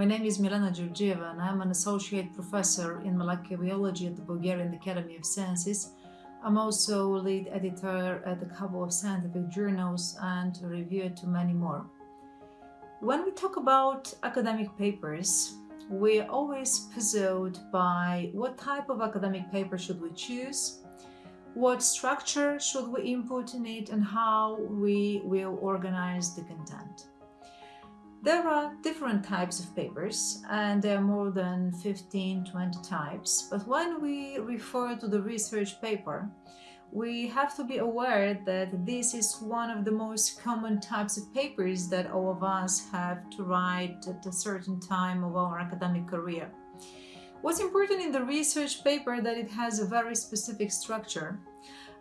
My name is Milena Georgieva and I'm an associate professor in molecular biology at the Bulgarian Academy of Sciences. I'm also lead editor at a couple of scientific journals and a reviewer to many more. When we talk about academic papers, we're always puzzled by what type of academic paper should we choose, what structure should we input in it and how we will organize the content. There are different types of papers and there are more than 15-20 types, but when we refer to the research paper, we have to be aware that this is one of the most common types of papers that all of us have to write at a certain time of our academic career. What's important in the research paper that it has a very specific structure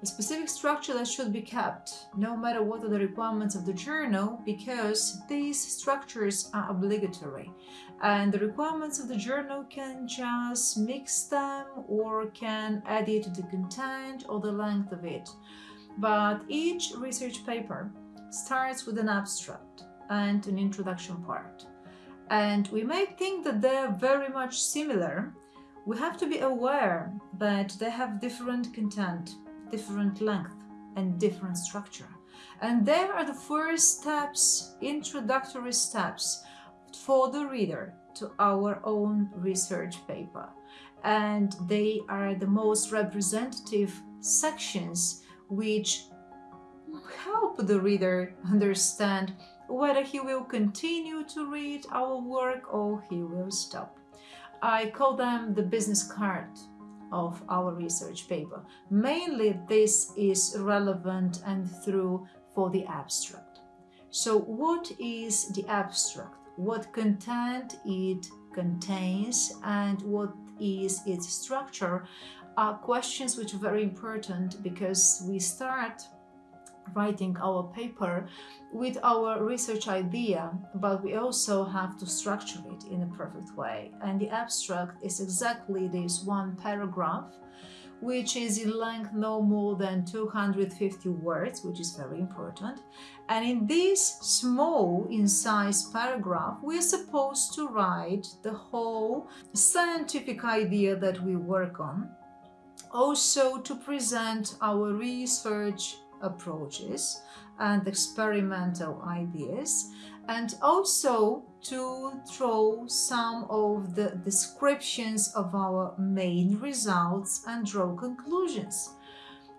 a specific structure that should be kept, no matter what are the requirements of the journal, because these structures are obligatory. And the requirements of the journal can just mix them or can add it to the content or the length of it. But each research paper starts with an abstract and an introduction part. And we may think that they're very much similar. We have to be aware that they have different content different length and different structure. And there are the first steps, introductory steps for the reader to our own research paper. And they are the most representative sections which help the reader understand whether he will continue to read our work or he will stop. I call them the business card of our research paper. Mainly this is relevant and through for the abstract. So what is the abstract? What content it contains and what is its structure are questions which are very important because we start writing our paper with our research idea, but we also have to structure it in a perfect way. And the abstract is exactly this one paragraph, which is in length no more than 250 words, which is very important. And in this small in size paragraph, we're supposed to write the whole scientific idea that we work on, also to present our research approaches and experimental ideas and also to throw some of the descriptions of our main results and draw conclusions.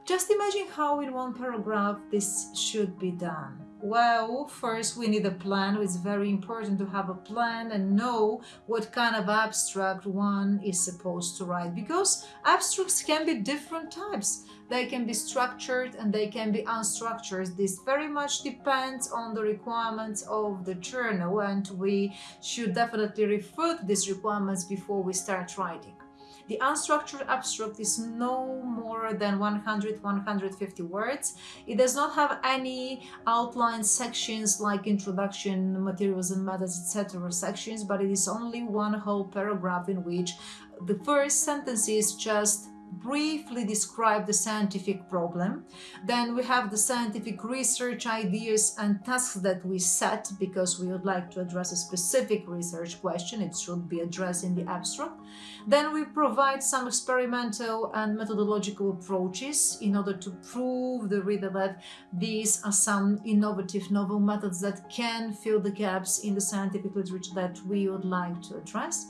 Just imagine how in one paragraph this should be done. Well, first we need a plan. It's very important to have a plan and know what kind of abstract one is supposed to write because abstracts can be different types. They can be structured and they can be unstructured. This very much depends on the requirements of the journal and we should definitely refer to these requirements before we start writing. The unstructured abstract is no more than 100-150 words. It does not have any outline sections like introduction, materials and methods, etc. sections, but it is only one whole paragraph in which the first sentence is just briefly describe the scientific problem. Then we have the scientific research ideas and tasks that we set because we would like to address a specific research question. It should be addressed in the abstract. Then we provide some experimental and methodological approaches in order to prove the reader that these are some innovative novel methods that can fill the gaps in the scientific literature that we would like to address.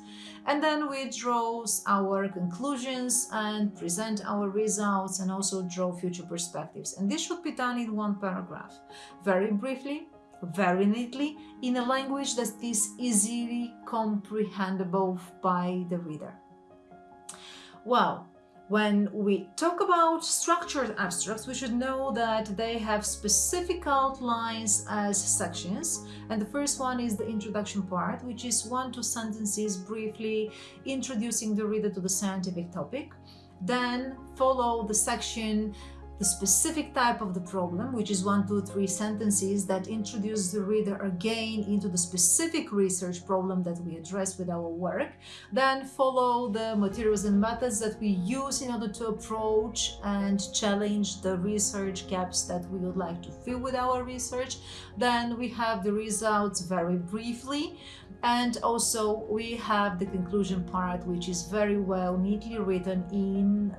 And then we draw our conclusions and present our results and also draw future perspectives. And this should be done in one paragraph, very briefly, very neatly, in a language that is easily comprehensible by the reader. Well, when we talk about structured abstracts, we should know that they have specific outlines as sections. And the first one is the introduction part, which is one, two sentences briefly introducing the reader to the scientific topic. Then follow the section the specific type of the problem, which is one, two, three sentences that introduce the reader again into the specific research problem that we address with our work. Then follow the materials and methods that we use in order to approach and challenge the research gaps that we would like to fill with our research. Then we have the results very briefly and also we have the conclusion part which is very well neatly written in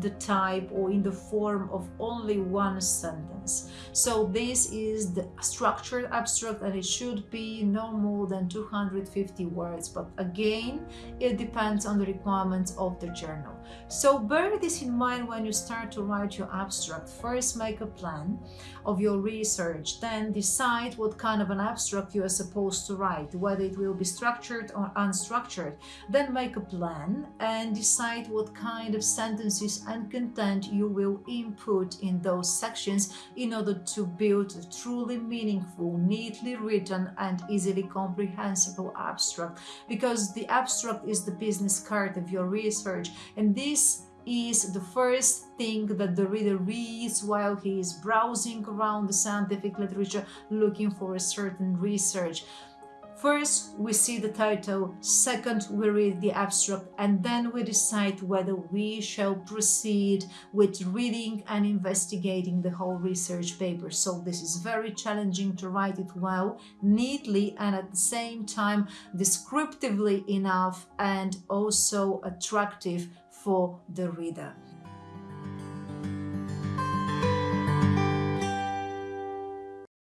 the type or in the form of only one sentence. So this is the structured abstract and it should be no more than 250 words. But again, it depends on the requirements of the journal. So bear this in mind when you start to write your abstract. First make a plan of your research, then decide what kind of an abstract you are supposed to write, whether it will be structured or unstructured. Then make a plan and decide what kind of sentences and content you will input in those sections in order to build a truly meaningful, neatly written and easily comprehensible abstract because the abstract is the business card of your research and this is the first thing that the reader reads while he is browsing around the scientific literature looking for a certain research. First, we see the title, second, we read the abstract, and then we decide whether we shall proceed with reading and investigating the whole research paper. So this is very challenging to write it well, neatly, and at the same time descriptively enough and also attractive for the reader.